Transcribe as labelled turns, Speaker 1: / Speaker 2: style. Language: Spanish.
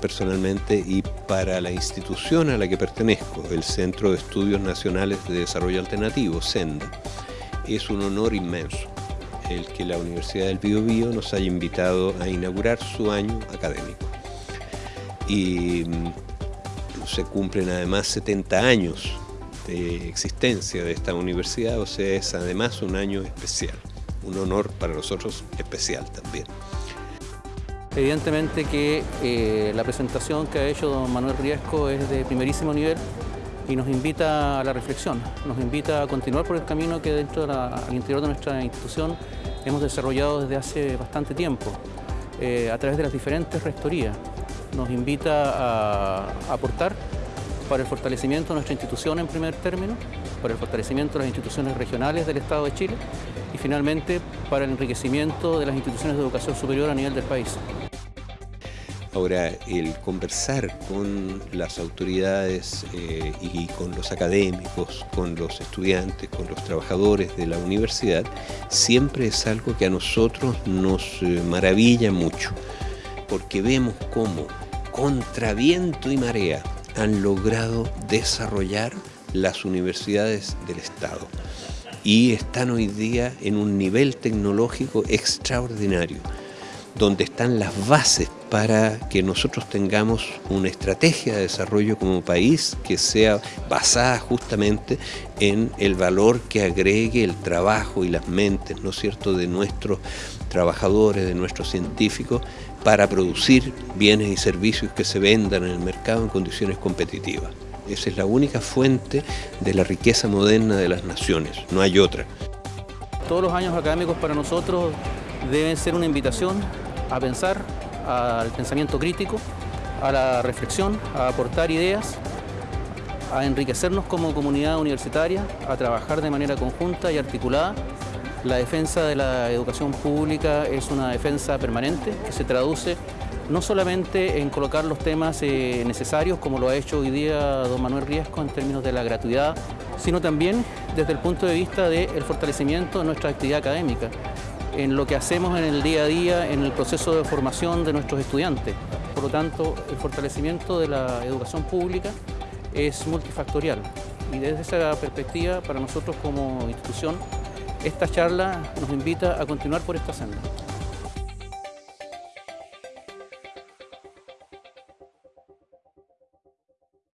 Speaker 1: personalmente y para la institución a la que pertenezco, el Centro de Estudios Nacionales de Desarrollo Alternativo, SENDA, es un honor inmenso el que la Universidad del Biobío nos haya invitado a inaugurar su año académico. Y mm, se cumplen además 70 años de existencia de esta universidad, o sea, es además un año especial, un honor para nosotros especial también.
Speaker 2: Evidentemente que eh, la presentación que ha hecho don Manuel Riesco es de primerísimo nivel y nos invita a la reflexión, nos invita a continuar por el camino que dentro al interior de nuestra institución hemos desarrollado desde hace bastante tiempo, eh, a través de las diferentes rectorías. Nos invita a, aportar para el fortalecimiento de nuestra institución en primer término, para el fortalecimiento de las instituciones regionales del Estado de Chile y finalmente para el enriquecimiento de las instituciones de educación superior a nivel del país.
Speaker 1: Ahora, el conversar con las autoridades eh, y con los académicos, con los estudiantes, con los trabajadores de la universidad, siempre es algo que a nosotros nos eh, maravilla mucho, porque vemos cómo, contra viento y marea, han logrado desarrollar las universidades del Estado. Y están hoy día en un nivel tecnológico extraordinario donde están las bases para que nosotros tengamos una estrategia de desarrollo como país que sea basada justamente en el valor que agregue el trabajo y las mentes, ¿no es cierto?, de nuestros trabajadores, de nuestros científicos, para producir bienes y servicios que se vendan en el mercado en condiciones competitivas. Esa es la única fuente de la riqueza moderna de las naciones, no hay otra.
Speaker 2: Todos los años académicos para nosotros deben ser una invitación a pensar, al pensamiento crítico, a la reflexión, a aportar ideas, a enriquecernos como comunidad universitaria, a trabajar de manera conjunta y articulada. La defensa de la educación pública es una defensa permanente que se traduce no solamente en colocar los temas eh, necesarios, como lo ha hecho hoy día don Manuel Riesco en términos de la gratuidad, sino también desde el punto de vista del fortalecimiento de nuestra actividad académica en lo que hacemos en el día a día, en el proceso de formación de nuestros estudiantes. Por lo tanto, el fortalecimiento de la educación pública es multifactorial y desde esa perspectiva, para nosotros como institución, esta charla nos invita a continuar por esta senda.